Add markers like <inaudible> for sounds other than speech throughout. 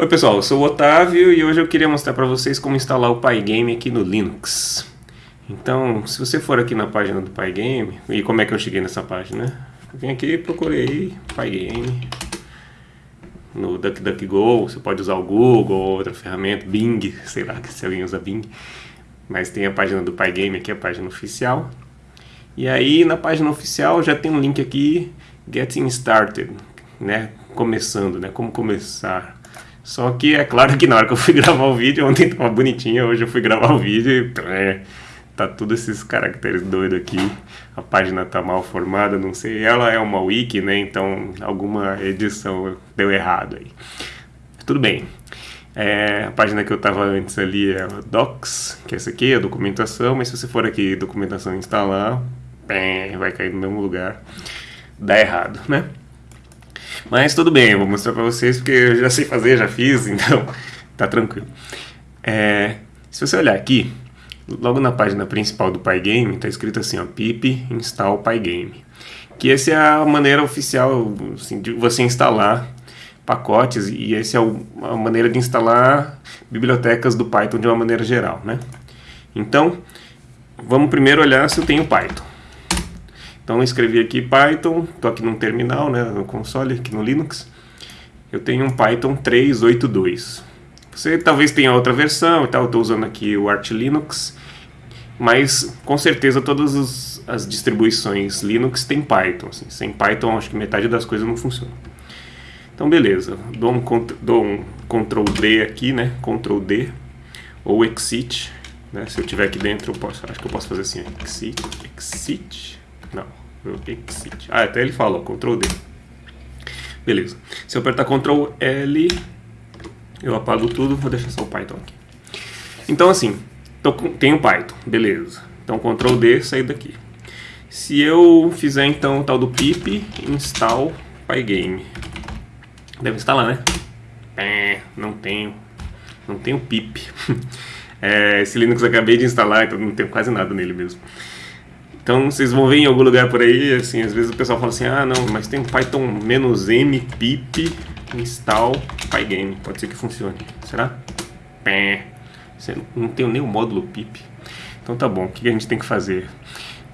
Oi pessoal, eu sou o Otávio e hoje eu queria mostrar para vocês como instalar o Pygame aqui no Linux. Então, se você for aqui na página do Pygame, e como é que eu cheguei nessa página? Né? Vim aqui procurei Pygame no DuckDuckGo, você pode usar o Google ou outra ferramenta, Bing, sei lá se alguém usa Bing. Mas tem a página do Pygame aqui, a página oficial. E aí na página oficial já tem um link aqui, Getting Started, né? Começando, né? Como começar. Só que é claro que na hora que eu fui <laughs> gravar o vídeo, ontem tava bonitinha, hoje eu fui gravar o vídeo e é, tá tudo esses caracteres doidos aqui. A página tá mal formada, não sei. Ela é uma wiki, né? Então alguma edição deu errado aí. Tudo bem. É, a página que eu tava antes ali é Docs, que é essa aqui, a documentação, mas se você for aqui documentação instalar, bem, vai cair no mesmo lugar. Dá errado, né? Mas tudo bem, eu vou mostrar para vocês porque eu já sei fazer, já fiz, <laughs> então tá tranquilo. É, se você olhar aqui, logo na página principal do Pygame, está escrito assim, ó, pip install Pygame. Que essa é a maneira oficial assim, de você instalar pacotes e essa é a maneira de instalar bibliotecas do Python de uma maneira geral, né? Então, vamos primeiro olhar se eu tenho Python. Então escrevi aqui Python, estou aqui no terminal, né, no console, aqui no Linux. Eu tenho um Python 3.8.2. Você talvez tenha outra versão e tal, estou usando aqui o Arch Linux, mas com certeza todas as distribuições Linux têm Python. Assim. Sem Python acho que metade das coisas não funciona. Então beleza, dou um, dou um Ctrl D aqui, né, Ctrl D, ou Exit, né, se eu tiver aqui dentro eu posso, acho que eu posso fazer assim, Exit, Exit, não, exit. Ah, até ele falou, Ctrl D. Beleza. Se eu apertar Ctrl L, eu apago tudo, vou deixar só o Python aqui. Então assim, tô com, tenho Python, beleza. Então Ctrl D, sair daqui. Se eu fizer então o tal do pip install pygame, deve instalar, né? É, não tenho, não tenho pip. <laughs> é, esse Linux eu acabei de instalar, então não tenho quase nada nele mesmo. Então vocês vão ver em algum lugar por aí, assim, às vezes o pessoal fala assim, ah não, mas tem Python "-m pip install pygame, pode ser que funcione, será? Pé, não tem nem o módulo pip. Então tá bom, o que a gente tem que fazer?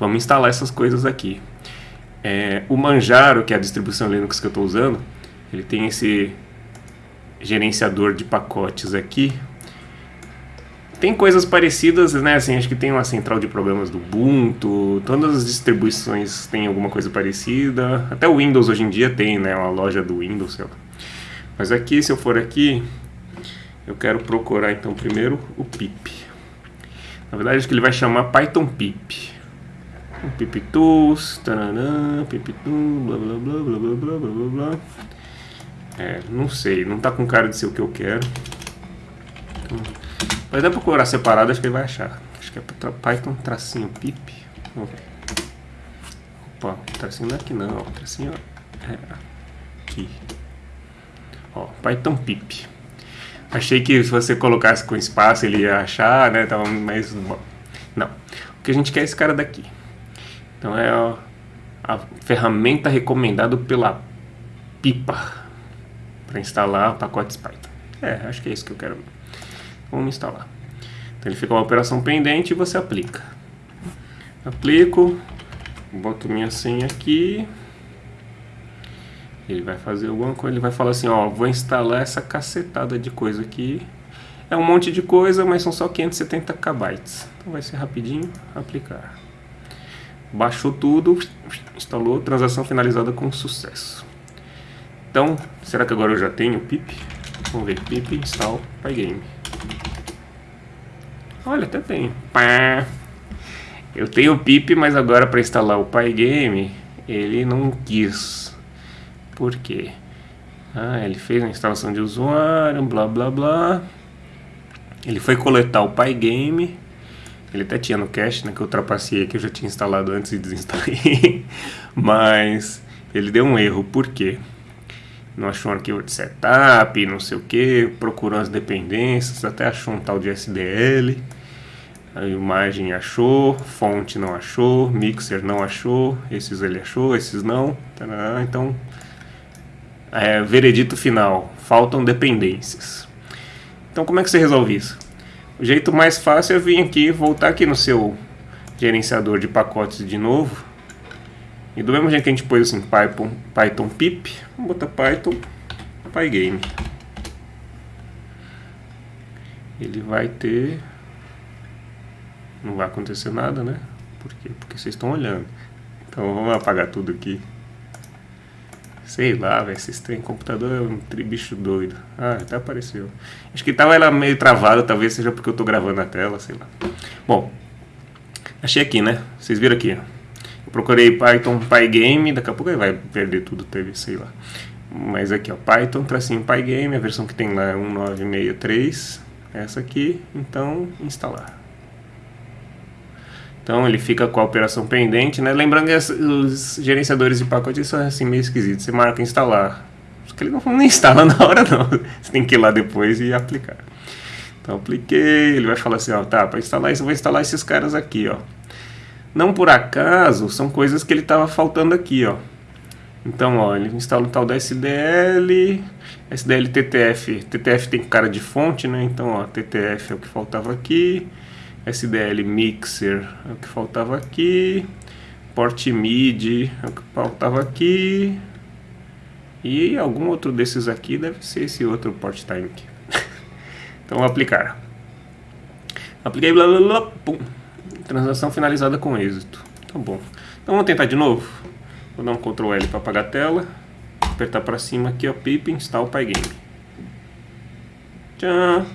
Vamos instalar essas coisas aqui. É, o Manjaro, que é a distribuição Linux que eu estou usando, ele tem esse gerenciador de pacotes aqui, tem coisas parecidas, né? Assim, acho que tem uma central de problemas do Ubuntu, todas as distribuições têm alguma coisa parecida. Até o Windows hoje em dia tem, né? Uma loja do Windows, sei lá. Mas aqui, se eu for aqui, eu quero procurar então primeiro o pip. Na verdade, acho que ele vai chamar Python pip. Pip tools, taranã, pip tools, blá blá blá blá blá blá blá blá. É, não sei, não tá com cara de ser o que eu quero. Então, mas dá pra procurar separado, acho que ele vai achar. Acho que é Python tracinho pip. Vamos ver. Opa, tracinho não é aqui não, tracinho é aqui. Ó, Python pip. Achei que se você colocasse com espaço ele ia achar, né? Tava mais. Não. O que a gente quer é esse cara daqui. Então é a, a ferramenta recomendada pela pipa para instalar pacotes Python. É, acho que é isso que eu quero. Vamos instalar. Então ele fica uma operação pendente e você aplica. Aplico, boto minha senha aqui. Ele vai fazer alguma coisa, ele vai falar assim, ó, vou instalar essa cacetada de coisa aqui. É um monte de coisa, mas são só 570 KB. Então vai ser rapidinho, aplicar. Baixou tudo, instalou, transação finalizada com sucesso. Então, será que agora eu já tenho pip? Vamos ver, pip install pygame. Olha, até tem. Pá. Eu tenho o pip, mas agora para instalar o Pygame, ele não quis. Por quê? Ah, ele fez a instalação de usuário, blá blá blá. Ele foi coletar o Pygame. Ele até tinha no cache, né, que eu ultrapassei, que eu já tinha instalado antes e desinstalei. <laughs> mas ele deu um erro, por quê? Não achou um arquivo de setup, não sei o que, procurou as dependências, até achou um tal de SDL, a imagem achou, fonte não achou, mixer não achou, esses ele achou, esses não, então, é, veredito final, faltam dependências. Então como é que você resolve isso? O jeito mais fácil é vir aqui, voltar aqui no seu gerenciador de pacotes de novo. E do mesmo jeito que a gente pôs assim, Python, Python pip, vamos botar Python Pygame. Ele vai ter... Não vai acontecer nada, né? Por quê? Porque vocês estão olhando. Então vamos apagar tudo aqui. Sei lá, velho, esse trem computador é um bicho doido. Ah, até apareceu. Acho que tava ela meio travada, talvez seja porque eu tô gravando a tela, sei lá. Bom, achei aqui, né? Vocês viram aqui, ó. Procurei Python Pygame, daqui a pouco ele vai perder tudo, teve, sei lá. Mas aqui, ó, Python, tracinho Pygame, a versão que tem lá é 1963, essa aqui, então instalar. Então ele fica com a operação pendente, né? Lembrando que os gerenciadores de pacotes são assim meio esquisitos. Você marca instalar. Só que ele não <laughs> instala na hora não. Você tem que ir lá depois e aplicar. Então apliquei, ele vai falar assim, ó, tá, para instalar isso eu vou instalar esses caras aqui, ó. Não por acaso, são coisas que ele estava faltando aqui, ó. Então, ó, ele instala o tal da SDL, SDL TTF. TTF tem cara de fonte, né? Então, ó, TTF é o que faltava aqui. SDL Mixer é o que faltava aqui, Port MIDI é o que faltava aqui, e algum outro desses aqui deve ser esse outro Port Time <laughs> então aplicar. Apliquei, blá blá blá, pum. Transação finalizada com êxito. Tá bom. Então vamos tentar de novo. Vou dar um Ctrl L para apagar a tela. Apertar para cima aqui, ó, pip, install Pygame. Tchan.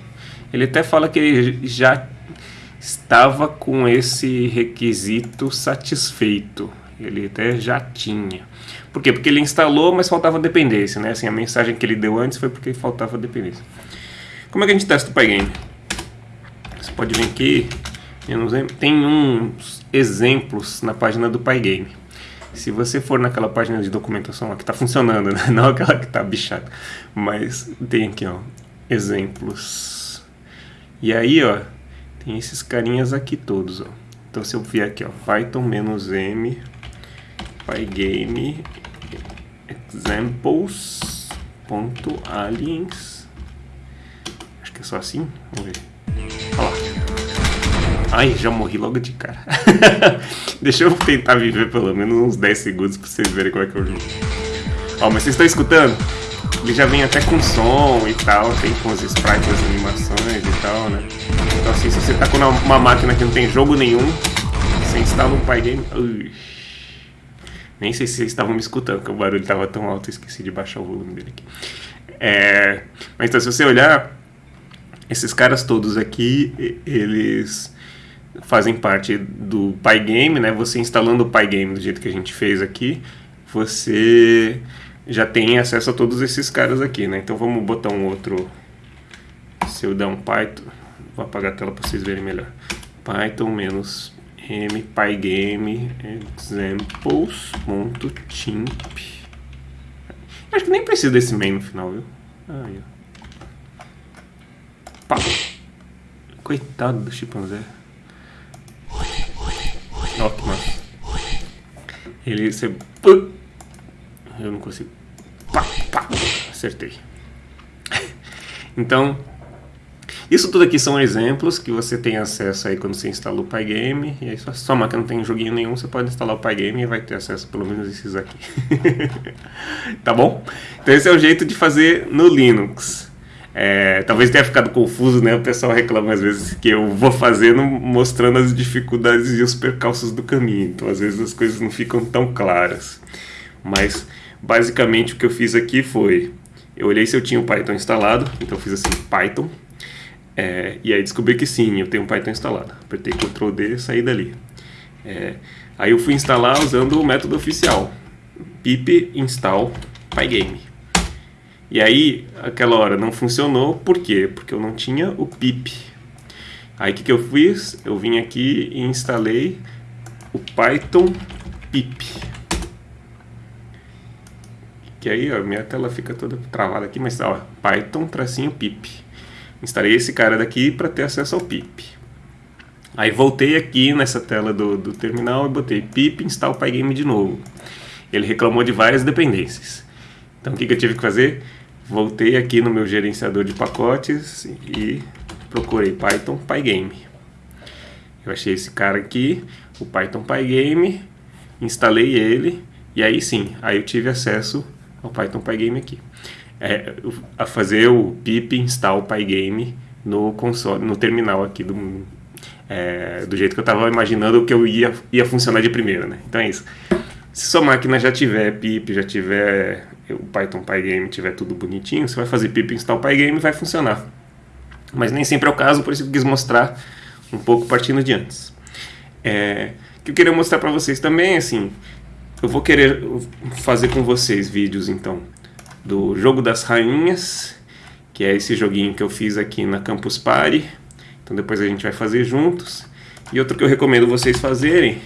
Ele até fala que ele já estava com esse requisito satisfeito. Ele até já tinha. Por quê? Porque ele instalou, mas faltava dependência, né? Assim, a mensagem que ele deu antes foi porque faltava dependência. Como é que a gente testa o Pygame? Você pode vir aqui, tem uns exemplos na página do Pygame. Se você for naquela página de documentação, que está funcionando, né? <laughs> não aquela que está bichada, mas tem aqui, ó, exemplos. E aí, ó, tem esses carinhas aqui todos, ó. Então se eu vier aqui, ó, python-m pygame examples.aliens Acho que é só assim, vamos ver. Ai, já morri logo de cara. <laughs> Deixa eu tentar viver pelo menos uns 10 segundos pra vocês verem como é que eu jogo. Ó, mas vocês estão escutando? Ele já vem até com som e tal, tem com os sprites, as animações e tal, né? Então assim, se você tá com uma máquina que não tem jogo nenhum, você instala um Pygame... Ui. Nem sei se vocês estavam me escutando, porque o barulho estava tão alto, eu esqueci de baixar o volume dele aqui. É... Mas então, se você olhar, esses caras todos aqui, eles fazem parte do Pygame, né? Você instalando o Pygame do jeito que a gente fez aqui, você já tem acesso a todos esses caras aqui, né? Então vamos botar um outro. Se eu der um Python, vou apagar a tela para vocês verem melhor. Python menos m pygame examples.timp. Acho que nem precisa desse main no final, viu? Aí, ó. Pá. Coitado do chimpanzé. Ó, que massa. Ele, você... Eu não consigo Pá, pá, acertei. então, isso tudo aqui são exemplos que você tem acesso aí quando você instala o Pygame. E aí, se a sua máquina não tem joguinho nenhum, você pode instalar o Pygame e vai ter acesso pelo menos esses aqui. <laughs> tá bom? Então esse é o jeito de fazer no Linux. É, talvez tenha ficado confuso, né? O pessoal reclama às vezes que eu vou fazendo mostrando as dificuldades e os percalços do caminho. Então às vezes as coisas não ficam tão claras. Mas Basicamente o que eu fiz aqui foi, eu olhei se eu tinha o Python instalado, então eu fiz assim, Python, é, e aí descobri que sim, eu tenho um Python instalado. Apertei Ctrl D e saí dali. É, aí eu fui instalar usando o método oficial, pip install pygame. E aí, aquela hora não funcionou, por quê? Porque eu não tinha o pip. Aí o que, que eu fiz? Eu vim aqui e instalei o Python pip. Que aí, ó, minha tela fica toda travada aqui, mas ó, Python tracinho pip. Instalei esse cara daqui para ter acesso ao pip. Aí voltei aqui nessa tela do, do terminal e botei pip install pygame de novo. Ele reclamou de várias dependências. Então o que, que eu tive que fazer? Voltei aqui no meu gerenciador de pacotes e procurei Python Pygame. Eu achei esse cara aqui, o Python Pygame, instalei ele e aí sim, aí eu tive acesso ao Python Pygame aqui. É, a fazer o pip install pygame no console, no terminal aqui do, é, do jeito que eu estava imaginando que eu ia, ia funcionar de primeira, né? Então é isso. Se sua máquina já tiver pip, já tiver o Python Pygame, tiver tudo bonitinho, você vai fazer pip install pygame e vai funcionar. Mas nem sempre é o caso, por isso eu quis mostrar um pouco partindo de antes. É, que eu queria mostrar para vocês também, assim, eu vou querer fazer com vocês vídeos, então, do Jogo das Rainhas, que é esse joguinho que eu fiz aqui na Campus Party. Então depois a gente vai fazer juntos. E outro que eu recomendo vocês fazerem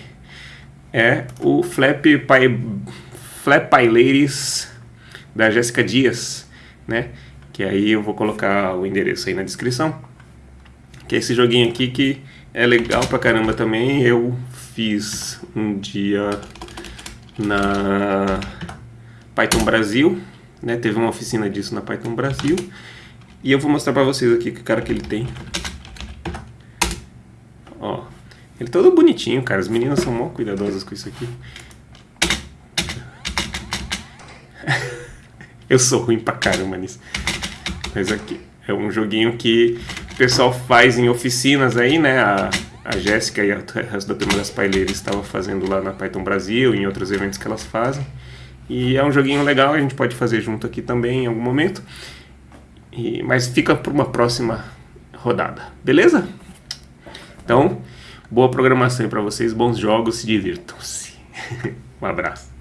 é o Flap Pie, Flap Pie Ladies da Jéssica Dias, né? Que aí eu vou colocar o endereço aí na descrição. Que é esse joguinho aqui que é legal pra caramba também. Eu fiz um dia na Python Brasil, né? Teve uma oficina disso na Python Brasil. E eu vou mostrar pra vocês aqui que cara que ele tem. Ele todo bonitinho, cara. As meninas são mó cuidadosas com isso aqui. <laughs> eu sou ruim pra caramba nisso. Mas aqui, é um joguinho que o pessoal faz em oficinas aí, né? A, a Jéssica e a resto da turma das paileiras estavam fazendo lá na Python Brasil, em outros eventos que elas fazem. E é um joguinho legal, a gente pode fazer junto aqui também em algum momento. E, mas fica para uma próxima rodada, beleza? Então, boa programação para vocês, bons jogos, se divirtam-se. <laughs> um abraço.